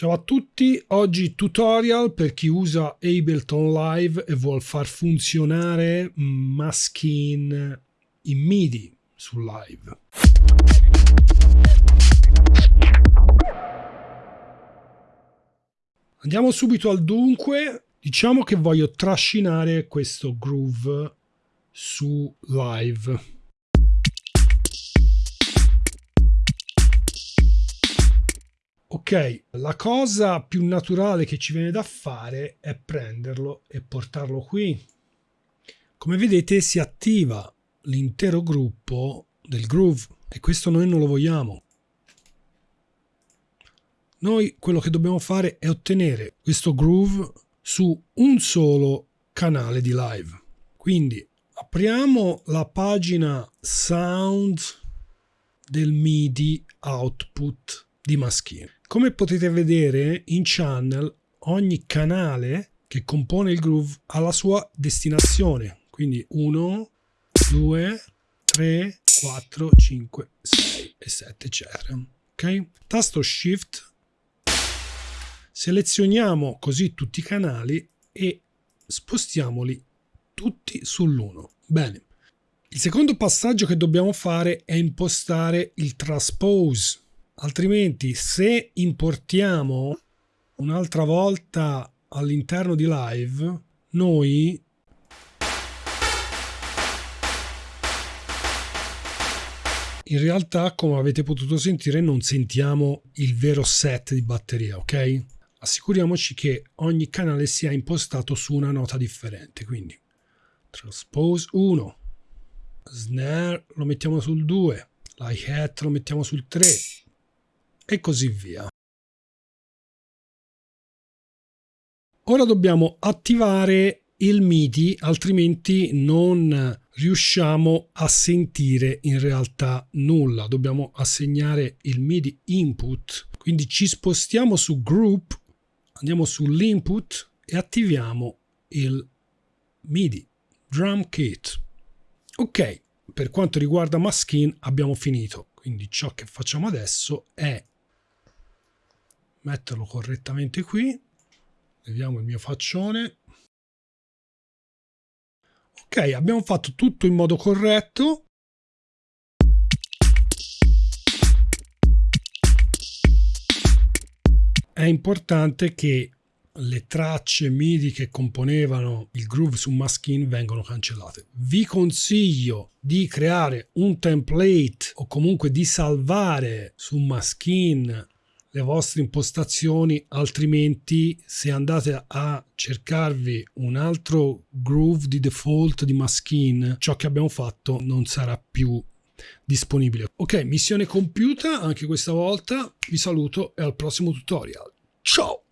Ciao a tutti, oggi tutorial per chi usa Ableton Live e vuol far funzionare Maskin in MIDI su Live. Andiamo subito al dunque, diciamo che voglio trascinare questo groove su Live. Ok, la cosa più naturale che ci viene da fare è prenderlo e portarlo qui. Come vedete si attiva l'intero gruppo del groove e questo noi non lo vogliamo. Noi quello che dobbiamo fare è ottenere questo groove su un solo canale di live. Quindi apriamo la pagina sound del MIDI output di Maschine. Come potete vedere in channel ogni canale che compone il groove ha la sua destinazione. Quindi 1, 2, 3, 4, 5, 6 e 7 eccetera. Ok? Tasto Shift selezioniamo così tutti i canali e spostiamoli tutti sull'1. Bene. Il secondo passaggio che dobbiamo fare è impostare il transpose altrimenti se importiamo un'altra volta all'interno di live noi in realtà come avete potuto sentire non sentiamo il vero set di batteria ok? Assicuriamoci che ogni canale sia impostato su una nota differente quindi transpose 1 snare lo mettiamo sul 2 hi-hat lo mettiamo sul 3 e così via. Ora dobbiamo attivare il MIDI, altrimenti non riusciamo a sentire in realtà nulla. Dobbiamo assegnare il MIDI input, quindi ci spostiamo su group, andiamo sull'input e attiviamo il MIDI drum kit. Ok, per quanto riguarda Maskin abbiamo finito, quindi ciò che facciamo adesso è metterlo correttamente qui. Vediamo il mio faccione. Ok abbiamo fatto tutto in modo corretto. È importante che le tracce MIDI che componevano il groove su Maskin vengono cancellate. Vi consiglio di creare un template o comunque di salvare su Maskin le vostre impostazioni altrimenti se andate a cercarvi un altro groove di default di Maskin ciò che abbiamo fatto non sarà più disponibile. Ok missione compiuta anche questa volta. Vi saluto e al prossimo tutorial. Ciao